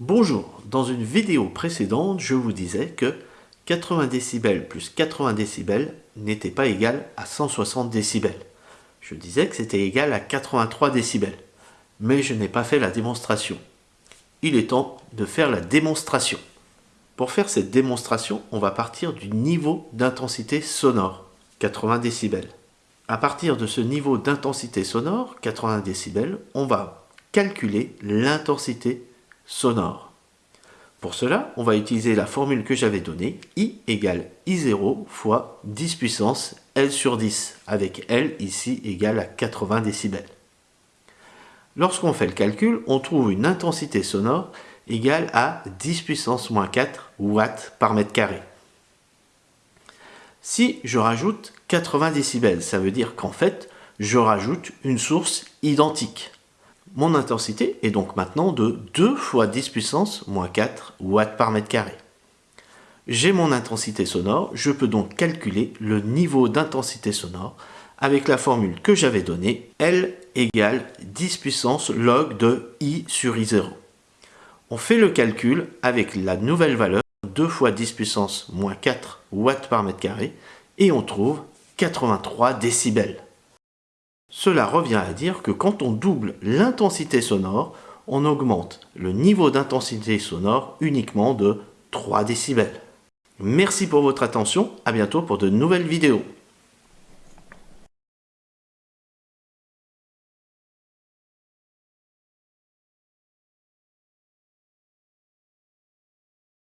Bonjour, dans une vidéo précédente, je vous disais que 80 décibels plus 80 décibels n'était pas égal à 160 décibels. Je disais que c'était égal à 83 décibels, mais je n'ai pas fait la démonstration. Il est temps de faire la démonstration. Pour faire cette démonstration, on va partir du niveau d'intensité sonore, 80 décibels. À partir de ce niveau d'intensité sonore, 80 décibels, on va calculer l'intensité sonore. Pour cela, on va utiliser la formule que j'avais donnée, I égale I0 fois 10 puissance L sur 10, avec L ici égale à 80 décibels. Lorsqu'on fait le calcul, on trouve une intensité sonore égale à 10 puissance moins 4 watts par mètre carré. Si je rajoute 80 décibels, ça veut dire qu'en fait, je rajoute une source identique. Mon intensité est donc maintenant de 2 fois 10 puissance moins 4 watts par mètre carré. J'ai mon intensité sonore, je peux donc calculer le niveau d'intensité sonore avec la formule que j'avais donnée, L égale 10 puissance log de I sur I0. On fait le calcul avec la nouvelle valeur, 2 fois 10 puissance moins 4 watts par mètre carré, et on trouve 83 décibels. Cela revient à dire que quand on double l'intensité sonore, on augmente le niveau d'intensité sonore uniquement de 3 décibels. Merci pour votre attention, à bientôt pour de nouvelles vidéos.